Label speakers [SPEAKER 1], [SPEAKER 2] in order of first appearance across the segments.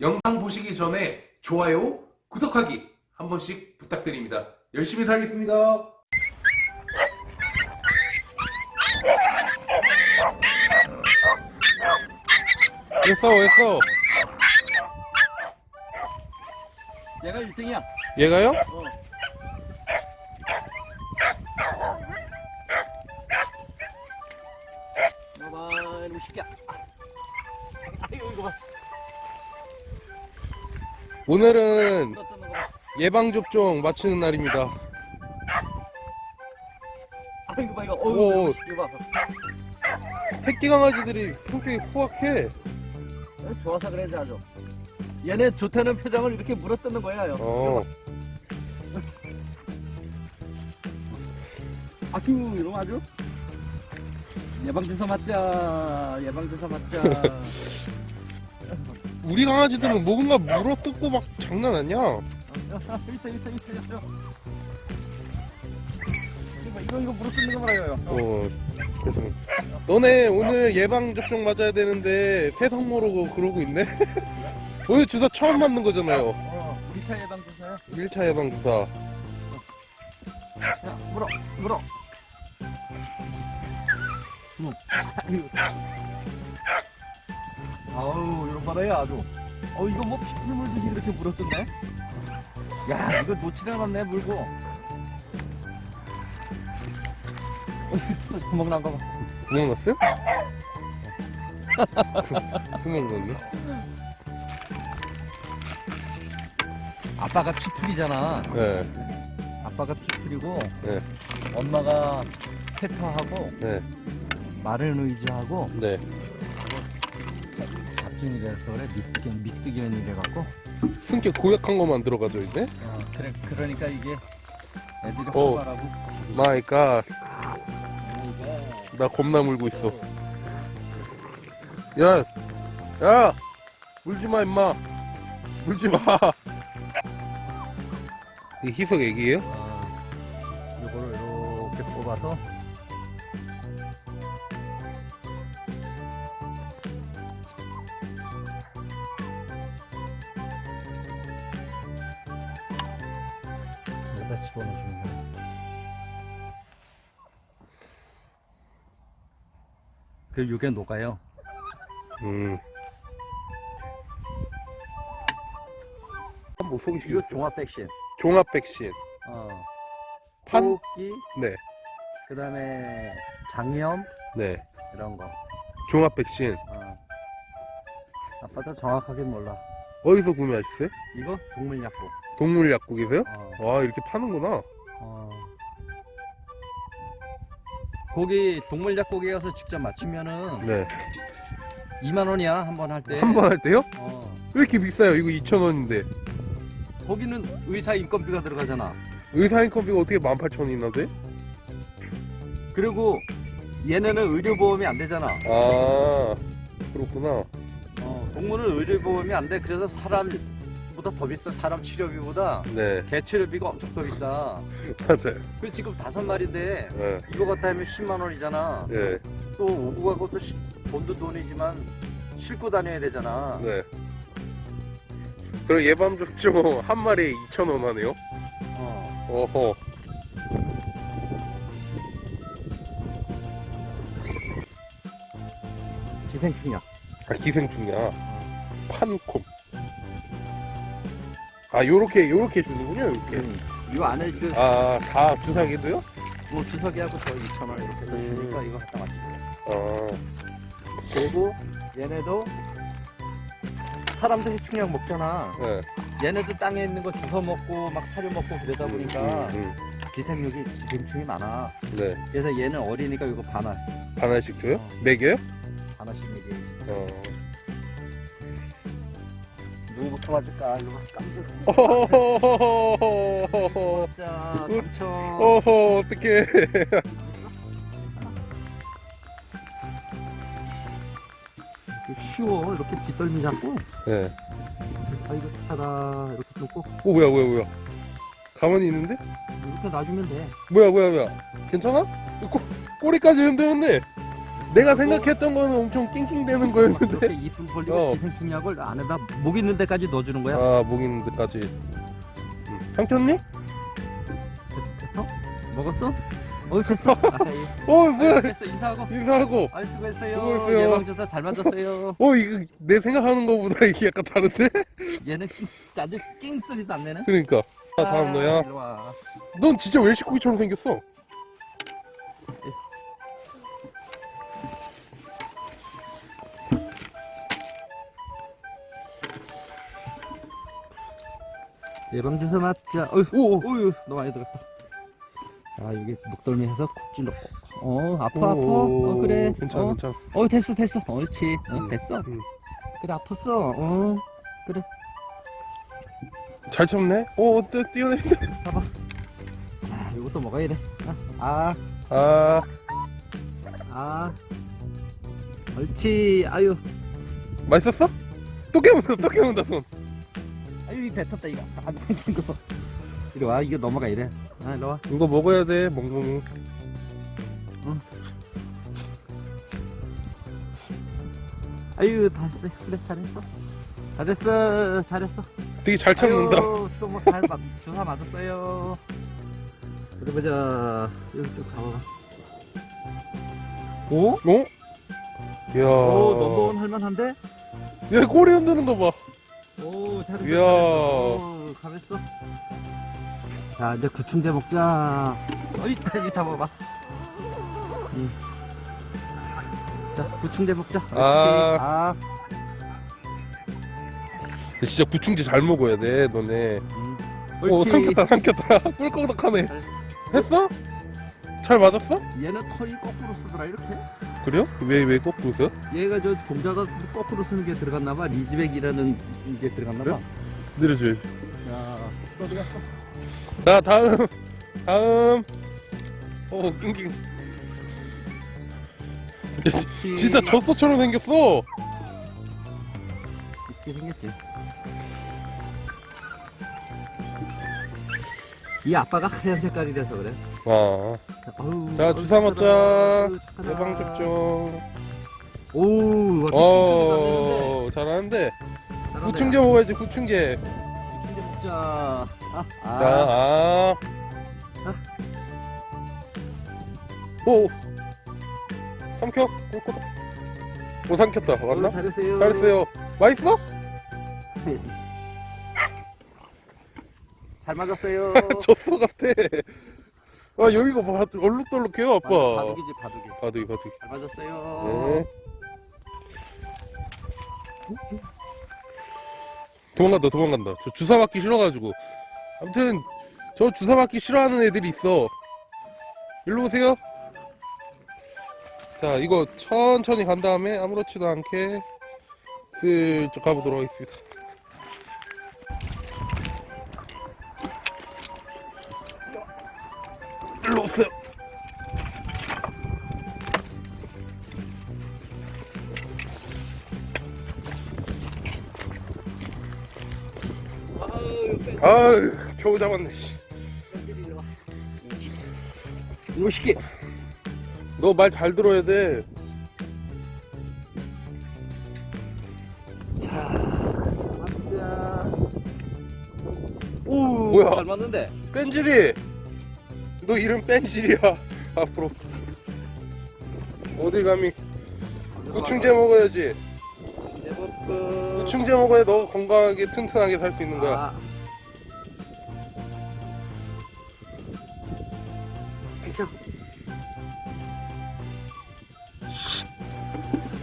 [SPEAKER 1] 영상 보시기 전에 좋아요, 구독하기 한 번씩 부탁드립니다. 열심히 살겠습니다. 왜 싸워?
[SPEAKER 2] 얘가 1등이야.
[SPEAKER 1] 얘가요?
[SPEAKER 2] 어.
[SPEAKER 1] 오늘은. 예방접종 마치는 날입니다.
[SPEAKER 2] 아이고, 봐, 이거.
[SPEAKER 1] 오.
[SPEAKER 2] 어우, 이거 봐.
[SPEAKER 1] 새끼 강아지들이 성격이 호악해.
[SPEAKER 2] 어, 좋아서 그래야지 아주. 얘네 좋다는 표정을 이렇게 물어뜯는 거야, 요.
[SPEAKER 1] 어.
[SPEAKER 2] 아휴, 이놈 아주. 예방주사 맞자. 예방주사 맞자.
[SPEAKER 1] 우리 강아지들은 뭔가 물어 뜯고 막 장난 아니야.
[SPEAKER 2] 있어, 있어, 있어, 있어. 이거, 이거, 이거 물어 뜯는 거 말이에요. 어.
[SPEAKER 1] 어. 그래서 너네 오늘 예방 접종 맞아야 되는데 세상 모르고 그러고 있네. 오늘 주사 처음 맞는 거잖아요.
[SPEAKER 2] 어, 우리 차 예방 주사야.
[SPEAKER 1] 1차 예방 주사.
[SPEAKER 2] 야, 물어, 물어. 음. 아우, 이런 바다야 아주. 어, 이거 뭐 피풀 물듯이 이렇게 물었던데? 야, 이거 놓치지 않았네, 물고. 구멍 난거 봐.
[SPEAKER 1] 구멍 났어요? 구멍 났네.
[SPEAKER 2] 아빠가 피풀이잖아.
[SPEAKER 1] 네,
[SPEAKER 2] 아빠가 피풀이고,
[SPEAKER 1] 네,
[SPEAKER 2] 엄마가 페퍼하고,
[SPEAKER 1] 네,
[SPEAKER 2] 마른 의지하고,
[SPEAKER 1] 네.
[SPEAKER 2] 잡중이 돼서 그래, 믹스기, 믹스기현이 돼갖고,
[SPEAKER 1] 승격 고약한 것만 들어가죠 이제.
[SPEAKER 2] 어, 그래, 그러니까 이게 애들이
[SPEAKER 1] 어.
[SPEAKER 2] 활발하고
[SPEAKER 1] 마이 갓.
[SPEAKER 2] 이게
[SPEAKER 1] 나 겁나 물고 있어. 야, 야, 물지 마 임마. 물지 마. 이 희석 애기예요?
[SPEAKER 2] 어, 요거를 이렇게 뽑아서 그 요게 녹아요.
[SPEAKER 1] 음. 한번 소개시켜.
[SPEAKER 2] 이거 종합 백신.
[SPEAKER 1] 종합 백신.
[SPEAKER 2] 어.
[SPEAKER 1] 판?
[SPEAKER 2] 호흡기,
[SPEAKER 1] 네,
[SPEAKER 2] 그 다음에 장염
[SPEAKER 1] 네.
[SPEAKER 2] 이런 거.
[SPEAKER 1] 종합 백신.
[SPEAKER 2] 어. 아빠도 정확하게 몰라.
[SPEAKER 1] 어디서 구매하셨어요?
[SPEAKER 2] 이거 동물약국.
[SPEAKER 1] 동물 약국이세요?
[SPEAKER 2] 어.
[SPEAKER 1] 와 이렇게 파는구나.
[SPEAKER 2] 어. 거기 동물약국에 가서 직접 맞추면은
[SPEAKER 1] 네.
[SPEAKER 2] 2만 원이야 한 번 할 때.
[SPEAKER 1] 한 번 할 때요?
[SPEAKER 2] 어.
[SPEAKER 1] 왜 이렇게 비싸요? 이거 2,000원인데.
[SPEAKER 2] 거기는 의사 인건비가 들어가잖아.
[SPEAKER 1] 의사 인건비가 어떻게 18,000원이나 돼?
[SPEAKER 2] 그리고 얘네는 의료보험이 안 되잖아.
[SPEAKER 1] 아, 그렇구나.
[SPEAKER 2] 어, 동물은 의료보험이 안 돼. 그래서 사람 보다 더 비싸. 사람 치료비보다
[SPEAKER 1] 네,
[SPEAKER 2] 개 치료비가 엄청 더 비싸.
[SPEAKER 1] 맞아요.
[SPEAKER 2] 그 지금 다섯 마리인데
[SPEAKER 1] 네,
[SPEAKER 2] 이거 갖다 하면 10만 원이잖아.
[SPEAKER 1] 네,
[SPEAKER 2] 또 오고 가고 또 시- 돈도 돈이지만 싣고 다녀야 되잖아.
[SPEAKER 1] 네. 그럼 예방접종 한 마리에 2,000원 하네요?
[SPEAKER 2] 어.
[SPEAKER 1] 어허.
[SPEAKER 2] 기생충이야.
[SPEAKER 1] 아, 기생충이야. 판콤. 아, 요렇게, 요렇게 주는군요, 요렇게.
[SPEAKER 2] 음. 이 안에 그
[SPEAKER 1] 아, 다 주사기도요?
[SPEAKER 2] 뭐 주석이하고 저 2천 원 이렇게 해서
[SPEAKER 1] 음.
[SPEAKER 2] 주니까 이거 갖다 맞출게.
[SPEAKER 1] 아,
[SPEAKER 2] 그리고 얘네도 사람도 해충약 먹잖아.
[SPEAKER 1] 네.
[SPEAKER 2] 얘네도 땅에 있는 거 주워 먹고 막 사료 먹고 그러다 보니까
[SPEAKER 1] 음,
[SPEAKER 2] 기생력이 기생충이 많아.
[SPEAKER 1] 음. 네.
[SPEAKER 2] 그래서 얘는 어리니까 이거 반알
[SPEAKER 1] 하나씩 줘요?
[SPEAKER 2] 어.
[SPEAKER 1] 먹여요?
[SPEAKER 2] 하나씩 먹여야지.
[SPEAKER 1] 어.
[SPEAKER 2] 누구부터 맞을까? 이거 깜짝. 자, 당첨.
[SPEAKER 1] 어허, 어떡해.
[SPEAKER 2] 쉬워. 이렇게 뒷덜미 잡고.
[SPEAKER 1] 네.
[SPEAKER 2] 아 이거 하다 이렇게 놓고
[SPEAKER 1] 어, 뭐야, 뭐야, 뭐야. 가만히 있는데?
[SPEAKER 2] 이렇게 놔주면 돼.
[SPEAKER 1] 뭐야, 뭐야, 뭐야. 괜찮아? 꼬, 꼬리까지 흔드는데? 내가 생각했던 거는 엄청 낑낑대는 거였는데
[SPEAKER 2] 이렇게 이불 벌리고
[SPEAKER 1] 어.
[SPEAKER 2] 기생충약을 안에다 목 있는 데까지 넣어주는 거야.
[SPEAKER 1] 아목 있는 데까지 음. 삼켰니?
[SPEAKER 2] 됐어? 먹었어? 어 됐어. 아이,
[SPEAKER 1] 어 뭐야
[SPEAKER 2] 됐어 인사하고.
[SPEAKER 1] 인사하고
[SPEAKER 2] 아 수고했어요.
[SPEAKER 1] 수고했어요.
[SPEAKER 2] 예방주사 잘 맞았어요.
[SPEAKER 1] 어 이거 내 생각하는 거보다 이게 약간 다른데?
[SPEAKER 2] 얘는 낑- 아주 낑 소리도 안 내네.
[SPEAKER 1] 그러니까 자 다음 너야. 넌 진짜 웰시코기처럼 생겼어
[SPEAKER 2] 예방 주사 맞자. 어휴,
[SPEAKER 1] 오
[SPEAKER 2] 어휴, 너 많이 들었다. 자, 여기 목덜미 해서 콕 찔렀고. 어, 아파, 아파.
[SPEAKER 1] 오,
[SPEAKER 2] 어, 그래.
[SPEAKER 1] 괜찮아
[SPEAKER 2] 어,
[SPEAKER 1] 괜찮아
[SPEAKER 2] 어, 됐어, 됐어. 옳지. 어,
[SPEAKER 1] 음,
[SPEAKER 2] 됐어.
[SPEAKER 1] 음.
[SPEAKER 2] 그래, 아팠어. 어,
[SPEAKER 1] 잘 참네 오 뛰- 뛰어내린다
[SPEAKER 2] 봐봐. 자, 이것도 먹어야 돼. 아,
[SPEAKER 1] 아
[SPEAKER 2] 아. 옳지. 아유,
[SPEAKER 1] 맛있었어? 또 깨문다 또 깨문다 손
[SPEAKER 2] 아유, 이 뱉었다, 이거. 안 뱉은 거. 이리 와, 이거 넘어가, 이래. 아, 이리 와.
[SPEAKER 1] 이거 먹어야 돼 멍멍이
[SPEAKER 2] 아유, 다 했어. 그래, 잘했어. 잘했어. 잘했어.
[SPEAKER 1] 되게 잘 참는다
[SPEAKER 2] 또뭐 잘 맞, 주사 맞았어요. 그래 보자. 여기 좀 잡아봐. 오?
[SPEAKER 1] 어? 이야
[SPEAKER 2] 오, 넘버원 할만한데?
[SPEAKER 1] 야 꼬리 흔드는 거봐
[SPEAKER 2] 오, 잘했어.
[SPEAKER 1] 이야.
[SPEAKER 2] 잘했어. 오. 자, 이제 구충제 먹자. 어이, 이거 잡아봐. 응. 자, 구충제 먹자.
[SPEAKER 1] 아.
[SPEAKER 2] 아.
[SPEAKER 1] 진짜 구충제 잘 먹어야 돼 너네
[SPEAKER 2] 음.
[SPEAKER 1] 오
[SPEAKER 2] 옳지.
[SPEAKER 1] 삼켰다 삼켰다 꿀꺽덕하네.
[SPEAKER 2] 했어?
[SPEAKER 1] 잘 맞았어?
[SPEAKER 2] 얘는 털이 거꾸로 쓰더라 이렇게.
[SPEAKER 1] 그래요? 왜 왜 거꾸로 서
[SPEAKER 2] 얘가 저 종자가 거꾸로 쓰는 게 들어갔나 봐. 리즈백이라는 게 들어갔나 봐.
[SPEAKER 1] 내려줘야지
[SPEAKER 2] 야, 어디 갔어?
[SPEAKER 1] 자 다음 다음 오 낑낑 야, 지- 진짜 젖소처럼 생겼어
[SPEAKER 2] 이렇게 생겼지. 이 아빠가 하얀 색깔이라서 그래.
[SPEAKER 1] 아,
[SPEAKER 2] 아우,
[SPEAKER 1] 자 주사. 맞자
[SPEAKER 2] 착하다.
[SPEAKER 1] 예방 접종
[SPEAKER 2] 오, 와,
[SPEAKER 1] 어 잘하는데. 구충제 먹어야지 구충제
[SPEAKER 2] 구충제 먹자. 아, 아.
[SPEAKER 1] 자, 아. 오. 삼켜. 꿀꺽. 오 삼켰다.
[SPEAKER 2] 어,
[SPEAKER 1] 맞나?
[SPEAKER 2] 잘했어요.
[SPEAKER 1] 잘했어요. 맛있어?
[SPEAKER 2] 잘 맞았어요.
[SPEAKER 1] 젖소 같아. 아 여기가 봐. 얼룩덜룩해요 아빠.
[SPEAKER 2] 바둑이지 바둑이.
[SPEAKER 1] 바둑이 바둑이.
[SPEAKER 2] 잘 맞았어요.
[SPEAKER 1] 네. 도망간다 도망간다. 저 주사 맞기 싫어가지고. 아무튼 저 주사 맞기 싫어하는 애들이 있어. 일로 오세요. 자 이거 천천히 간 다음에 아무렇지도 않게 슬쩍 가보도록 하겠습니다. 아유 겨우 잡았네. 씨.
[SPEAKER 2] 이거 시키.
[SPEAKER 1] 너 말 잘 들어야 돼.
[SPEAKER 2] 오,
[SPEAKER 1] 뭐야?
[SPEAKER 2] 잘 맞는데.
[SPEAKER 1] 뺀질이. 너 이름 뺀질이야. 앞으로. 어딜 감히 구충제 먹어야지. 구충제 먹어야 너 건강하게 튼튼하게 살 수 있는 거야.
[SPEAKER 2] 아. 비켜.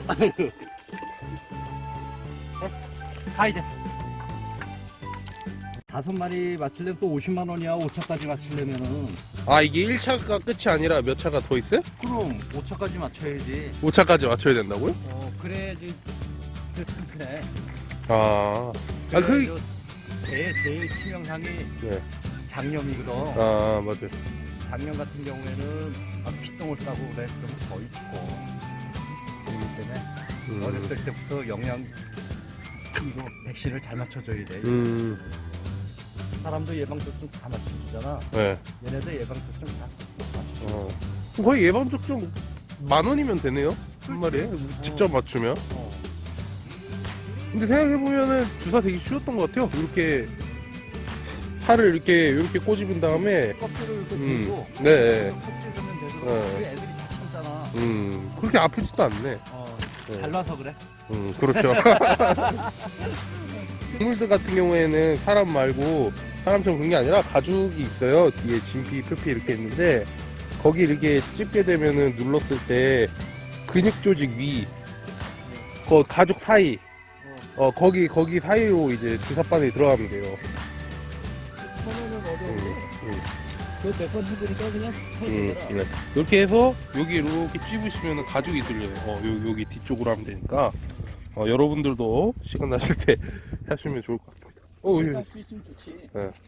[SPEAKER 2] 아이고. 됐어. 가이 됐어. 다섯 마리 맞추려면 또 50만 원이야. 5차까지 맞추려면은.
[SPEAKER 1] 아 이게 1차가 끝이 아니라 몇 차가 더 있어요?
[SPEAKER 2] 그럼 5차까지 맞춰야지.
[SPEAKER 1] 5차까지 맞춰야 된다고요?
[SPEAKER 2] 어, 그래야지. 그, 그래.
[SPEAKER 1] 아, 아, 그-
[SPEAKER 2] 제일, 제일 치명상이
[SPEAKER 1] 네.
[SPEAKER 2] 장염이거든.
[SPEAKER 1] 아 맞아요.
[SPEAKER 2] 작년 같은 경우에는 막 피똥을 싸고 그래 그러면 거의 죽고 그렇기 때문에
[SPEAKER 1] 음,
[SPEAKER 2] 어렸을 때부터 영양 이거 백신을 잘 맞춰줘야 돼
[SPEAKER 1] 음,
[SPEAKER 2] 사람도 예방접종 다 맞춰주잖아
[SPEAKER 1] 네.
[SPEAKER 2] 얘네도 예방접종 다 맞춰줘
[SPEAKER 1] 어. 거의 예방접종 만 원이면 되네요. 한 마리에 직접 맞추면.
[SPEAKER 2] 어.
[SPEAKER 1] 근데 생각해보면은 주사 되게 쉬웠던 것 같아요. 이렇게 살을 이렇게 이렇게 꼬집은 다음에
[SPEAKER 2] 껍질을 이렇게
[SPEAKER 1] 음,
[SPEAKER 2] 들고
[SPEAKER 1] 네,
[SPEAKER 2] 되고
[SPEAKER 1] 네.
[SPEAKER 2] 애들이.
[SPEAKER 1] 음 그렇게 아프지도 않네.
[SPEAKER 2] 어,
[SPEAKER 1] 네.
[SPEAKER 2] 잘라서 그래.
[SPEAKER 1] 음 그렇죠. 동물들 같은 경우에는 사람 말고 사람처럼 그런 게 아니라 가죽이 있어요. 뒤에 진피, 표피 이렇게 있는데 거기 이렇게 찝게 되면은 눌렀을 때 근육 조직 위, 그 가죽 사이, 어 거기 거기 사이로 이제 주사바늘이 들어가면 돼요.
[SPEAKER 2] 몇번 해보니까 그냥 잘
[SPEAKER 1] 음. 네. 이렇게 해서 여기 이렇게 찝으시면 가죽이 뚫려요. 어, 요, 여기 뒤쪽으로 하면 되니까 어, 여러분들도 시간 나실 때 하시면 좋을 것 같습니다. 어, 예. 네.